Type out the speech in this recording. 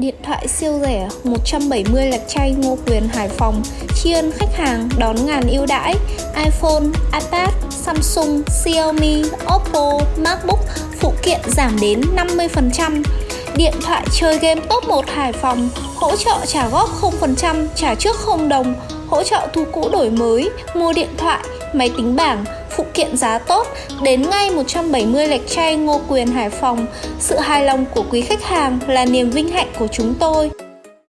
Điện thoại siêu rẻ 170 lạch chay Ngô Quyền Hải Phòng. Tri ân khách hàng đón ngàn ưu đãi. iPhone, iPad, Samsung, Xiaomi, Oppo, MacBook phụ kiện giảm đến 50% Điện thoại chơi game top 1 Hải Phòng hỗ trợ trả góp 0%, trả trước 0 đồng hỗ trợ thu cũ đổi mới, mua điện thoại, máy tính bảng, phụ kiện giá tốt, đến ngay 170 lệch chay Ngô Quyền Hải Phòng. Sự hài lòng của quý khách hàng là niềm vinh hạnh của chúng tôi.